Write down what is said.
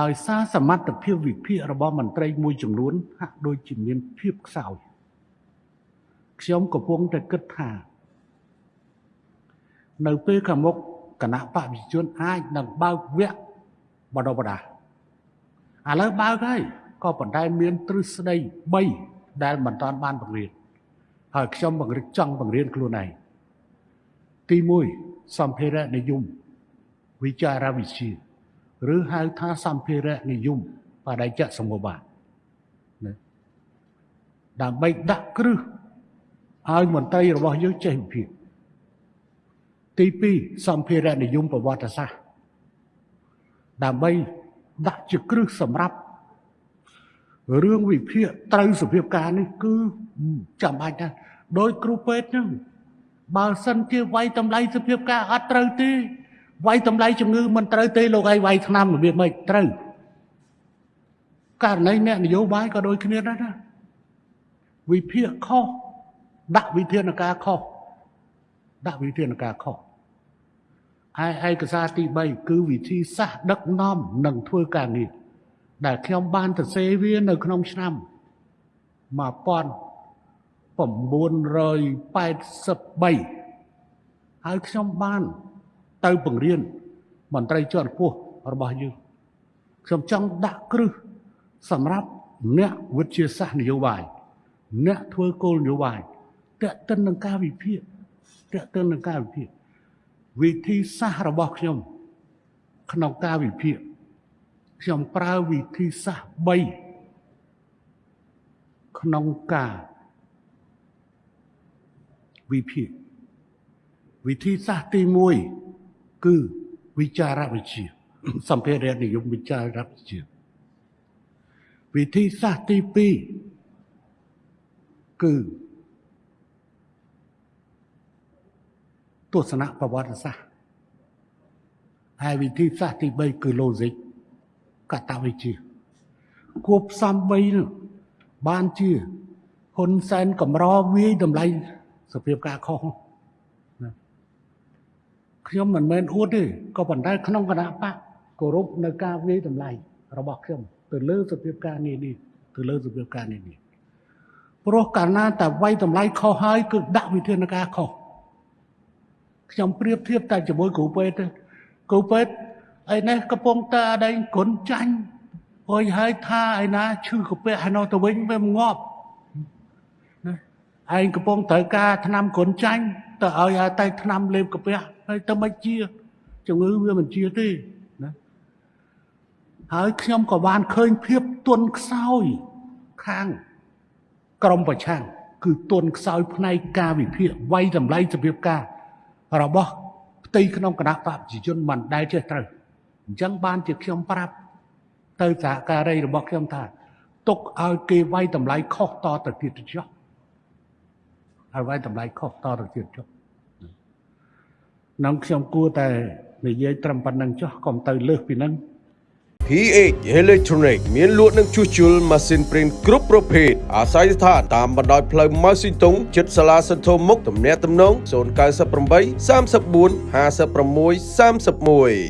ដោយសារសមត្ថភាពវិភាគរបស់មន្ត្រីមួយចំនួនហាក់ដូចជាមានភាពខ្សោយខ្ញុំកំពុងតែគិតថា នៅពេលខាងមុខគណៈបព្វជិជនអាចនឹងបើកវគ្គបណ្ដុះបណ្ដាលឥឡូវបើកហើយក៏ប៉ុន្តែមានទ្រឹស្ដី3ដែលមិនតាន់បានបង្រៀនហើយខ្ញុំបង្រៀនចង់បង្រៀនខ្លួនឯងទី1សម្ភារៈនិយមវិចារវិទ្យា ឬហៅថាសម្ភារៈនិយមបដិច្ចសមបាទណាដើម្បីដាក់គ្រឹះឲ្យមន្ត្រីរបស់យើងចេះវិភាគទី2សម្ភារៈនិយមប្រវត្តិសាស្ត្រដើម្បីដាក់ជាគ្រឹះសម្រាប់រឿងវិភាគត្រូវសភាពការនេះគឺចាំបាច់ណាស់ដោយគ្រូពេទ្យហ្នឹងបើសិនជាវាយតម្លៃសភាពការអត់ត្រូវទេ វាយតម្លៃជំងឺមិនត្រូវទេលោកឲ្យវាយថ្នាំរបៀបម៉េចត្រូវករណីអ្នកនយោបាយក៏ដូចគ្នាដែរណាវិភាគខុសដាក់វិធានការខុសដាក់វិធានការខុសឯឯកសារទី3គឺវិធីសាស្ត្រដឹកនាំនិងធ្វើការងារដែលខ្ញុំបានទៅសេវានៅក្នុងឆ្នាំ1983ហើយខ្ញុំបាន ទៅបង្រៀនមន្ត្រីជាន់ខ្ពស់របស់យើងខ្ញុំចង់ដាក់គ្រឹះសម្រាប់អ្នកវិទ្យាសាស្ត្រនយោបាយអ្នកធ្វើគោលនយោបាយតេតិននឹងការវិភាគតេតិននឹងការវិភាគវិធីសាស្ត្ររបស់ខ្ញុំ ក្នុងការវិភាគខ្ញុំប្រើវិធីសាស្ត្រ3ក្នុងការវិភាគវិធីសាស្ត្រទី1 គឺវិចារវិទ្យាសម្ភារៈនិយមវិចារវិទ្យាវិធីសាស្ត្រទី2គឺទស្សនៈប្រវត្តិសាស្ត្រហើយវិធីសាស្ត្រទី3គឺ logic កតវិជ្ជាគួបផ្សំ3នោះបានជាហ៊ុនសែនកម្រវាយតម្លៃសភាពការខុសណា ខ្ញុំមិនមែនអួតទេក៏ប៉ុន្តែក្នុងគណៈបកគោរពនៅការវាយតម្លៃរបស់ខ្ញុំទៅលើសភាពការងារនេះទៅលើសភាពការងារនេះព្រោះកាលណាតែវាយតម្លៃខុសហើយគឺដាក់វិធានការខុសខ្ញុំប្រៀបធៀបតែជាមួយគ្រូពេទ្យទេគ្រូពេទ្យឯនេះកំពុងតែអដែងគុណចាញ់អុយហើយថាឯណាឈឺកាពះឯនោះទៅវិញវាងាប់ណាឯងកំពុងត្រូវការថ្នាំគុណចាញ់ ទៅឲ្យឲ្យតែថ្នាំលេបកាពះហើយទៅមិនជាជំងឺវាមិនជាទេណាហើយខ្ញុំក៏បានឃើញភាពទន់ខ្សោយខាងក្រមប្រឆាំងគឺទន់ខ្សោយផ្នែកការវិភាគវាយតម្លៃសភាពការរបស់ផ្ទៃក្នុងគណៈបព្វជិជនមិនដែលចេះត្រូវអញ្ចឹងបានជាខ្ញុំប្រាប់ទៅសហការីរបស់ខ្ញុំថាទុកឲ្យគេវាយតម្លៃខុសតទៅទៀតចុះ ហើយវាយតម្លៃខុសតទៅទៀតចុះនឹងខ្ញុំគួរតែនិយាយត្រឹមប៉ុណ្្នឹងចុះកុំទៅលើសពីហ្នឹង PH Electronic មានលក់នឹងជួសជុលម៉ាស៊ីនព្រីនគ្រប់ប្រភេទអាស្រ័យស្ថានតាមបណ្ដោយផ្លូវម៉ៅស៊ីតុងជិតសាលាសន្ធោមុខទំនាក់ទំនង098 34 56 31